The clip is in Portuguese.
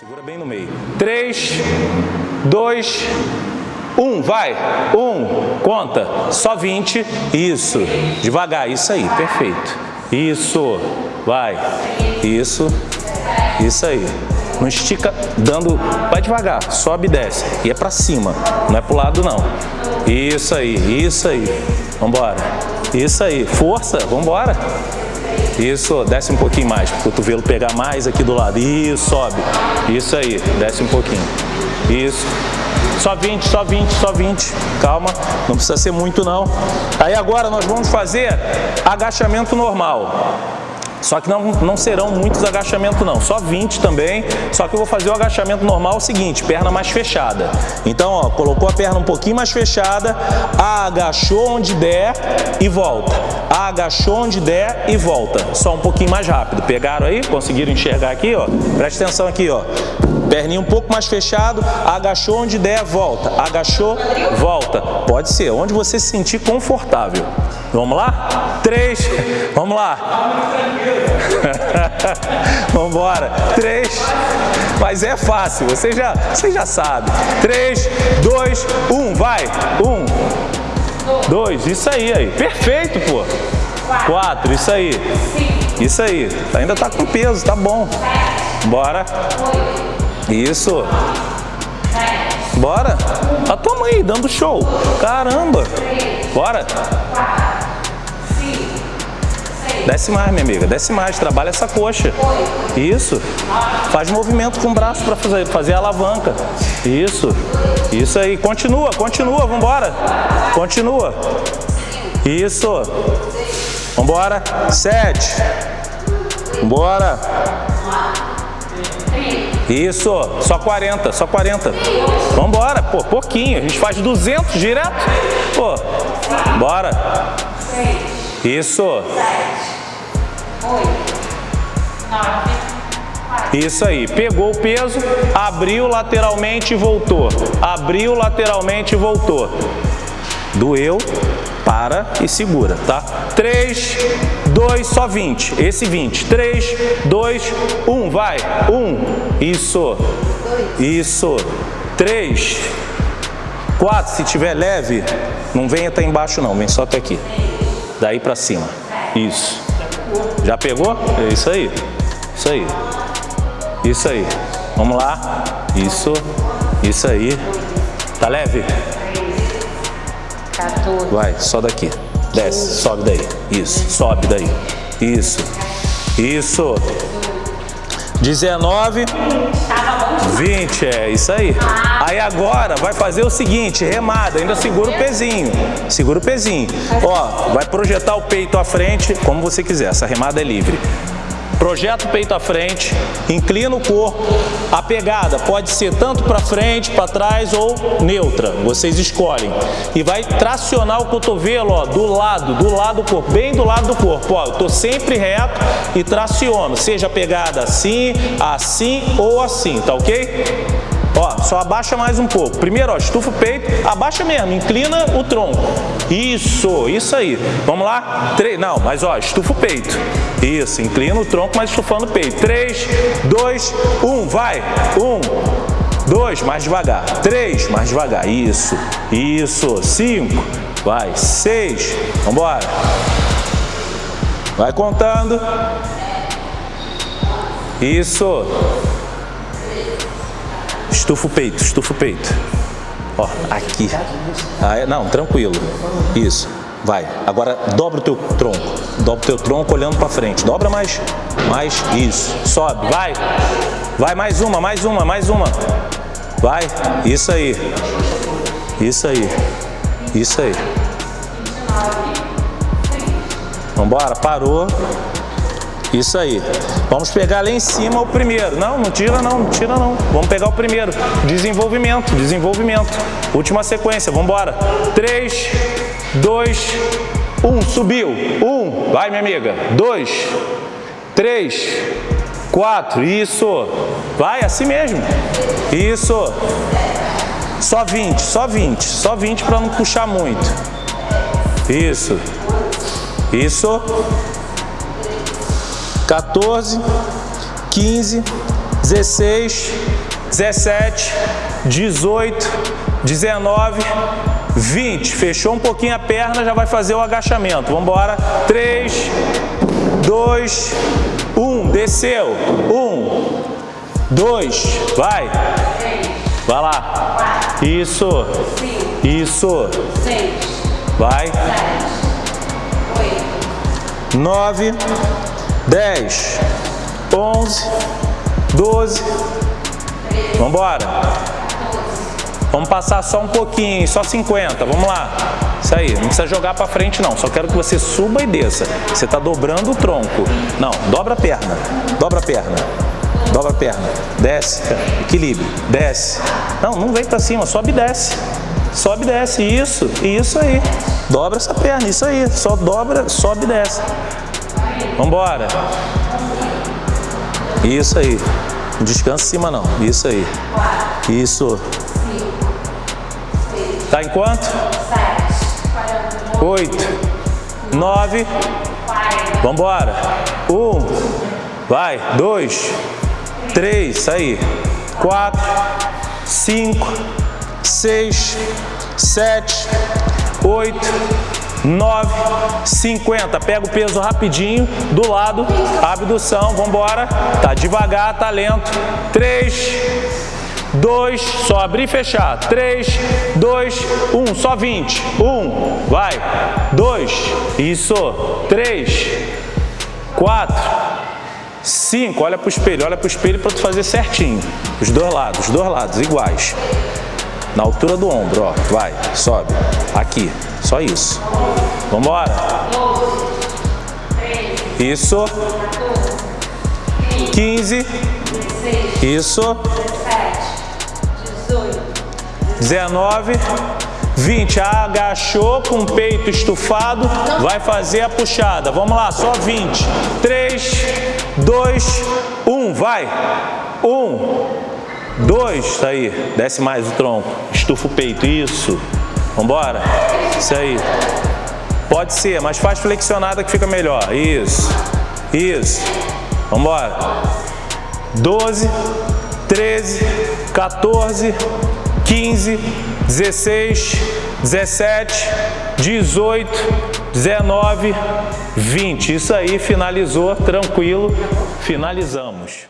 Segura bem no meio. 3, 2, 1, vai. 1, conta. Só 20. Isso. Devagar. Isso aí. Perfeito. Isso. Vai. Isso. Isso aí. Não estica dando... Vai devagar. Sobe e desce. E é pra cima. Não é pro lado, não. Isso aí. Isso aí. Vambora. Isso aí. Força. Vambora. Isso, desce um pouquinho mais, o cotovelo pegar mais aqui do lado. Isso, sobe. Isso aí, desce um pouquinho. Isso. Só 20, só 20, só 20. Calma, não precisa ser muito não. Aí agora nós vamos fazer agachamento normal. Só que não, não serão muitos agachamentos não, só 20 também, só que eu vou fazer o agachamento normal o seguinte, perna mais fechada. Então, ó, colocou a perna um pouquinho mais fechada, agachou onde der e volta. Agachou onde der e volta. Só um pouquinho mais rápido. Pegaram aí? Conseguiram enxergar aqui, ó? Presta atenção aqui, ó. Perninha um pouco mais fechado, agachou onde der, volta. Agachou, volta. Pode ser, onde você se sentir confortável. Vamos lá? Três. Vamos lá. Vamos embora. Três. Mas é fácil, você já, você já sabe. Três, dois, um. Vai. Um. Dois. Isso aí, aí. Perfeito, pô. Quatro. Isso aí. Isso aí. Ainda tá com peso, tá bom. Bora. Isso. Bora. A tua mãe dando show. Caramba. Bora. Desce mais, minha amiga. Desce mais. Trabalha essa coxa. Isso. Faz movimento com o braço para fazer, fazer a alavanca. Isso. Isso aí. Continua, continua. Vambora. Continua. Isso. Vambora. Sete. Vambora. Isso, só 40, só 40. Vambora, pô, pouquinho. A gente faz 200 direto. Pô, bora. Isso. Isso aí, pegou o peso, abriu lateralmente e voltou. Abriu lateralmente e voltou. Doeu, para e segura, tá? 3, 2, só 20. Esse 20. 3, 2, 1, vai. 1, isso. Isso. 3, 4, se tiver leve, não venha até embaixo não, vem só até aqui. Daí pra cima. Isso. Já pegou? É isso aí. Isso aí. Isso aí. Vamos lá. Isso. Isso aí. Tá leve? 14. Vai, só daqui. Desce, sobe daí. Isso, sobe daí. Isso. Isso. 19, 20, é isso aí. Aí agora vai fazer o seguinte, remada, ainda segura o pezinho. Segura o pezinho. Ó, vai projetar o peito à frente, como você quiser, essa remada é livre. Projeta o peito à frente, inclina o corpo. A pegada pode ser tanto para frente, para trás ou neutra. Vocês escolhem. E vai tracionar o cotovelo ó, do lado, do lado do corpo, bem do lado do corpo. Ó, eu tô sempre reto e traciono. Seja a pegada assim, assim ou assim, tá ok? Ó, só abaixa mais um pouco. Primeiro, ó, estufa o peito, abaixa mesmo, inclina o tronco. Isso, isso aí. Vamos lá? Três, não, mas ó, estufa o peito. Isso, inclina o tronco, mas estufando o peito. Três, dois, um, vai. Um, dois, mais devagar. Três, mais devagar. Isso, isso. Cinco, vai. Seis, vambora. Vai contando. Isso. Estufa o peito, estufa o peito. Ó, aqui. Ah, não, tranquilo. Isso. Vai. Agora dobra o teu tronco. Dobra o teu tronco olhando para frente. Dobra mais. Mais. Isso. Sobe. Vai. Vai mais uma, mais uma, mais uma. Vai. Isso aí. Isso aí. Isso aí. Vambora. Parou. Isso aí. Vamos pegar lá em cima o primeiro. Não, não tira não, não tira não. Vamos pegar o primeiro. Desenvolvimento, desenvolvimento. Última sequência, vamos embora. 3, 2, 1, subiu. 1, vai minha amiga. 2, 3, 4, isso. Vai, assim mesmo. Isso. Só 20, só 20. Só 20 para não puxar muito. Isso. Isso. 14, 15, 16, 17, 18, 19, 20. Fechou um pouquinho a perna, já vai fazer o agachamento. Vamos embora. 3, 2, 1. Desceu. 1, 2, vai. Vai lá. Isso. Isso. Vai. 9, 10, 11, 12. Vamos embora. Vamos passar só um pouquinho, só 50. Vamos lá. Isso aí, não precisa jogar para frente não. Só quero que você suba e desça. Você está dobrando o tronco. Não, dobra a perna. Dobra a perna. Dobra a perna. Desce. Equilíbrio. Desce. Não, não vem para cima. Sobe e desce. Sobe e desce. Isso. Isso aí. Dobra essa perna. Isso aí. Só dobra, sobe e desce. Vambora. Isso aí. Não descansa em cima não. Isso aí. Isso. Tá em quanto? Oito. Nove. Vambora. Um. Vai. Dois. Três. Isso aí. Quatro. Cinco. Seis. Sete. Oito. 9, 50. Pega o peso rapidinho, do lado, abdução, vamos embora. Tá devagar, tá lento. 3, 2, só abrir e fechar. 3, 2, 1, só 20. 1, vai. 2, isso. 3, 4, 5. Olha para o espelho, olha para o espelho para tu fazer certinho. Os dois lados, os dois lados, iguais. Na altura do ombro, ó. Vai, sobe. Aqui. Só isso. Vamos embora. Isso. 15. Isso. 19. 20. Agachou com o peito estufado. Vai fazer a puxada. Vamos lá, só 20. 3, 2, 1. Vai. 1, 2. Tá aí. Desce mais o tronco. Estufa o peito. Isso. Vambora? Isso aí. Pode ser, mas faz flexionada que fica melhor. Isso. Isso. Vambora. 12, 13, 14, 15, 16, 17, 18, 19, 20. Isso aí, finalizou, tranquilo. Finalizamos.